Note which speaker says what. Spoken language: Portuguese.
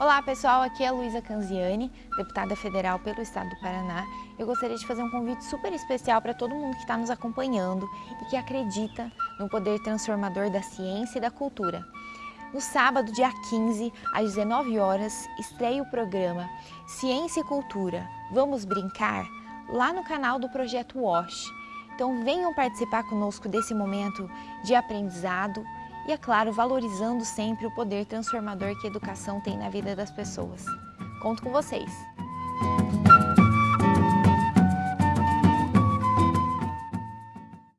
Speaker 1: Olá pessoal, aqui é a Luísa Canziani, deputada federal pelo estado do Paraná. Eu gostaria de fazer um convite super especial para todo mundo que está nos acompanhando e que acredita no poder transformador da ciência e da cultura. No sábado, dia 15, às 19 horas, estreia o programa Ciência e Cultura, Vamos Brincar? lá no canal do Projeto WASH. Então venham participar conosco desse momento de aprendizado, e, é claro, valorizando sempre o poder transformador que a educação tem na vida das pessoas. Conto com vocês!